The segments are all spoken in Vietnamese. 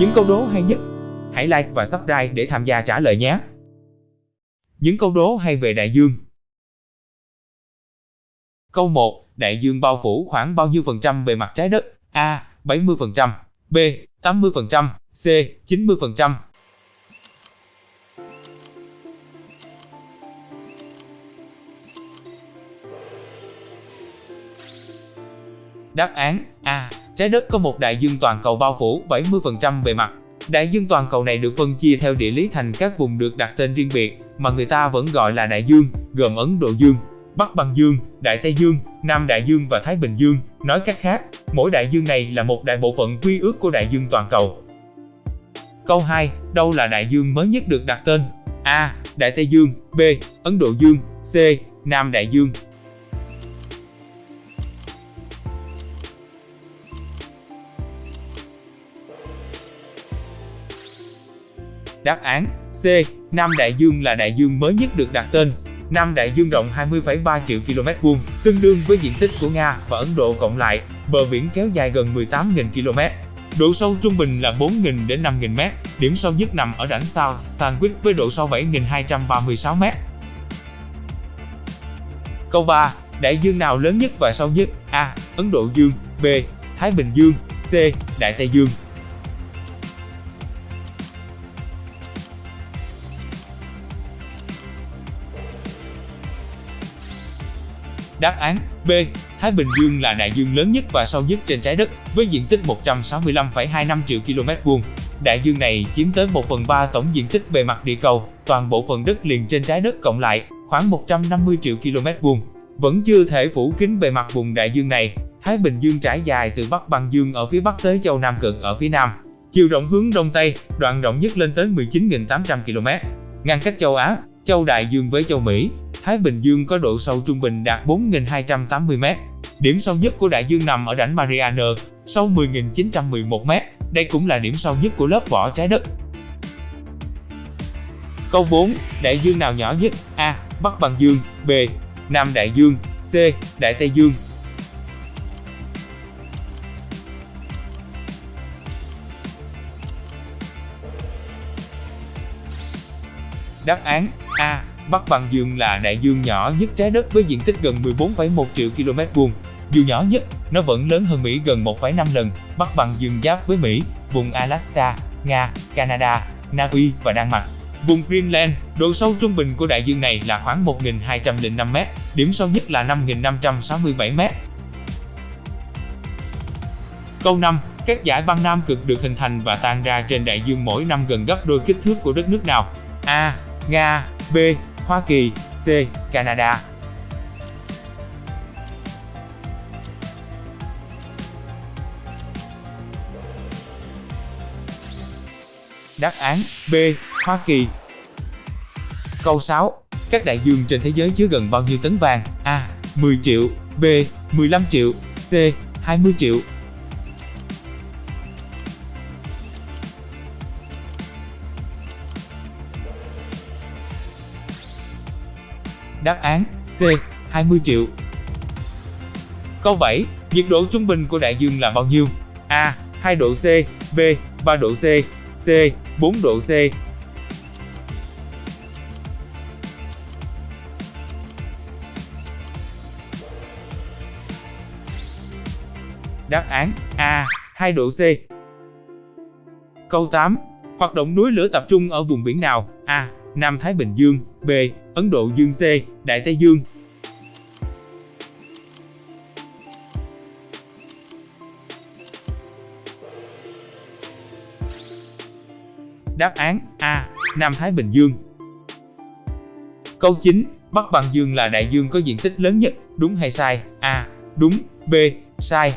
Những câu đố hay nhất, hãy like và subscribe để tham gia trả lời nhé. Những câu đố hay về đại dương. Câu 1. Đại dương bao phủ khoảng bao nhiêu phần trăm bề mặt trái đất? A. 70%, B. 80%, C. 90%. Đáp án A. Trái đất có một đại dương toàn cầu bao phủ 70% bề mặt. Đại dương toàn cầu này được phân chia theo địa lý thành các vùng được đặt tên riêng biệt, mà người ta vẫn gọi là đại dương, gồm Ấn Độ Dương, Bắc Băng Dương, Đại Tây Dương, Nam Đại Dương và Thái Bình Dương. Nói cách khác, mỗi đại dương này là một đại bộ phận quy ước của đại dương toàn cầu. Câu 2. Đâu là đại dương mới nhất được đặt tên? A. Đại Tây Dương B. Ấn Độ Dương C. Nam Đại Dương Đáp án C. Nam Đại Dương là đại dương mới nhất được đặt tên. Nam Đại Dương rộng 20,3 triệu km vuông, tương đương với diện tích của Nga và Ấn Độ cộng lại, bờ biển kéo dài gần 18.000 km. Độ sâu trung bình là 4.000 đến 5.000 m, điểm sâu nhất nằm ở rãnh South Sandwich với độ sâu 7.236 m. Câu 3. Đại dương nào lớn nhất và sâu nhất? A. Ấn Độ Dương B. Thái Bình Dương C. Đại Tây Dương Đáp án B. Thái Bình Dương là đại dương lớn nhất và sâu nhất trên trái đất, với diện tích 165,25 triệu km vuông. Đại dương này chiếm tới 1 phần 3 tổng diện tích bề mặt địa cầu, toàn bộ phần đất liền trên trái đất cộng lại, khoảng 150 triệu km vuông. Vẫn chưa thể phủ kín bề mặt vùng đại dương này, Thái Bình Dương trải dài từ Bắc Băng Dương ở phía Bắc tới châu Nam Cực ở phía Nam. Chiều rộng hướng Đông Tây, đoạn rộng nhất lên tới 19.800 km. Ngăn cách châu Á, châu Đại Dương với châu Mỹ, Thái Bình Dương có độ sâu trung bình đạt 4.280m. Điểm sâu nhất của đại dương nằm ở rãnh Mariana, sâu 10.911m. Đây cũng là điểm sâu nhất của lớp vỏ trái đất. Câu 4. Đại dương nào nhỏ nhất? A. Bắc Băng Dương B. Nam Đại Dương C. Đại Tây Dương Đáp án A. Bắc Băng Dương là đại dương nhỏ nhất trái đất với diện tích gần 14,1 triệu km vuông. Dù nhỏ nhất, nó vẫn lớn hơn Mỹ gần 1,5 lần. Bắc Băng Dương giáp với Mỹ, vùng Alaska, Nga, Canada, Na Uy và Đan Mạch. Vùng Greenland, độ sâu trung bình của đại dương này là khoảng 1.205m, điểm sâu nhất là 5.567m. Câu 5. Các dải băng Nam cực được hình thành và tan ra trên đại dương mỗi năm gần gấp đôi kích thước của đất nước nào? A. Nga B. Hoa Kỳ, C. Canada Đáp án B. Hoa Kỳ Câu 6. Các đại dương trên thế giới chứa gần bao nhiêu tấn vàng? A. 10 triệu, B. 15 triệu, C. 20 triệu Đáp án C. 20 triệu Câu 7. Nhiệt độ trung bình của đại dương là bao nhiêu? A. 2 độ C, B. 3 độ C C. 4 độ C Đáp án A. 2 độ C Câu 8. Hoạt động núi lửa tập trung ở vùng biển nào? A. Nam Thái Bình Dương, B. Ấn Độ Dương C. Đại Tây Dương Đáp án A. Nam Thái Bình Dương Câu 9. Bắc Bằng Dương là đại dương có diện tích lớn nhất, đúng hay sai? A. Đúng B. Sai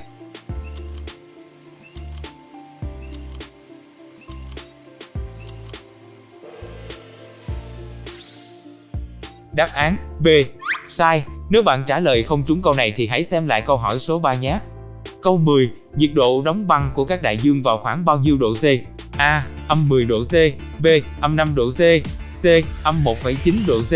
Đáp án B. Sai. Nếu bạn trả lời không trúng câu này thì hãy xem lại câu hỏi số 3 nhé. Câu 10. Nhiệt độ đóng băng của các đại dương vào khoảng bao nhiêu độ C? A. Âm 10 độ C B. Âm 5 độ C C. Âm 1,9 độ C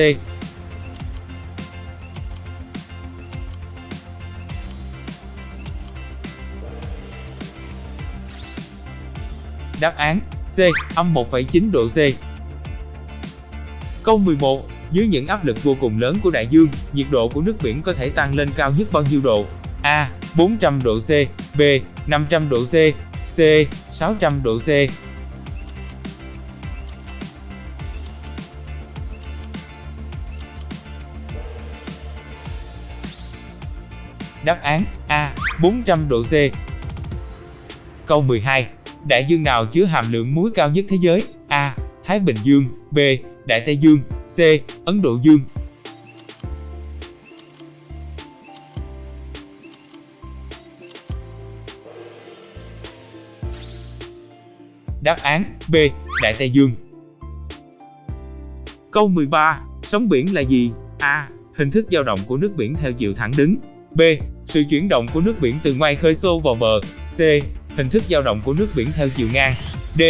Đáp án C, âm 1,9 độ C. Câu 11. Dưới những áp lực vô cùng lớn của đại dương, nhiệt độ của nước biển có thể tăng lên cao nhất bao nhiêu độ? A. 400 độ C B. 500 độ C C. 600 độ C Đáp án A. 400 độ C Câu 12. Đại dương nào chứa hàm lượng muối cao nhất thế giới? A. Thái Bình Dương B. Đại Tây Dương C. Ấn Độ Dương Đáp án, B. Đại Tây Dương Câu 13. Sóng biển là gì? A. Hình thức dao động của nước biển theo chiều thẳng đứng B. Sự chuyển động của nước biển từ ngoài khơi xô vào bờ C. Hình thức dao động của nước biển theo chiều ngang D.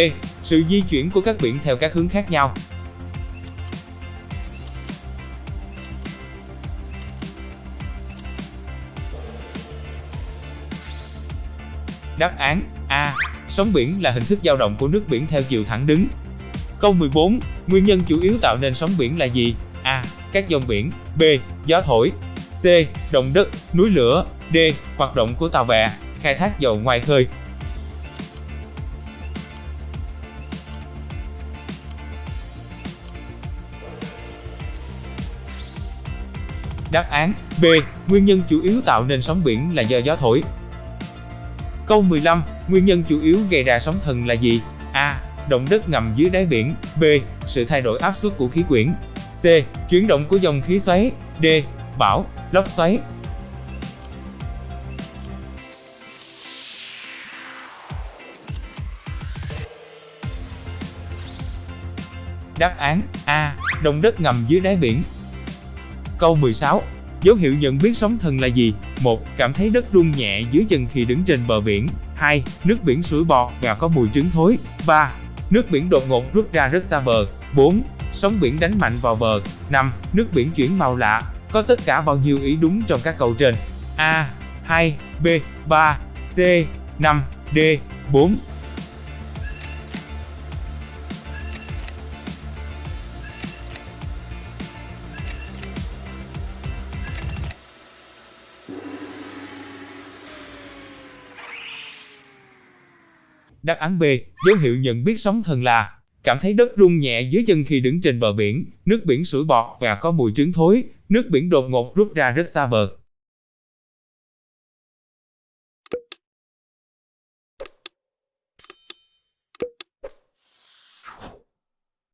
Sự di chuyển của các biển theo các hướng khác nhau Đáp án A. Sóng biển là hình thức dao động của nước biển theo chiều thẳng đứng. Câu 14. Nguyên nhân chủ yếu tạo nên sóng biển là gì? A. Các dòng biển B. Gió thổi C. Động đất, núi lửa D. Hoạt động của tàu bè, khai thác dầu ngoài khơi Đáp án B. Nguyên nhân chủ yếu tạo nên sóng biển là do gió thổi. Câu 15. Nguyên nhân chủ yếu gây ra sóng thần là gì? A. Động đất ngầm dưới đáy biển. B. Sự thay đổi áp suất của khí quyển. C. Chuyển động của dòng khí xoáy. D. Bão, lốc xoáy. Đáp án A. Động đất ngầm dưới đáy biển. Câu 16. Dấu hiệu nhận biết sóng thần là gì? 1. Cảm thấy đất rung nhẹ dưới chân khi đứng trên bờ biển. 2. Nước biển sủi bọt và có mùi trứng thối. 3. Nước biển đột ngột rút ra rất xa bờ. 4. Sóng biển đánh mạnh vào bờ. 5. Nước biển chuyển màu lạ. Có tất cả bao nhiêu ý đúng trong các câu trên? A. 2, B, 3, C, 5, D, 4. Đáp án B, dấu hiệu nhận biết sóng thần là cảm thấy đất rung nhẹ dưới chân khi đứng trên bờ biển, nước biển sủi bọt và có mùi trứng thối, nước biển đột ngột rút ra rất xa bờ.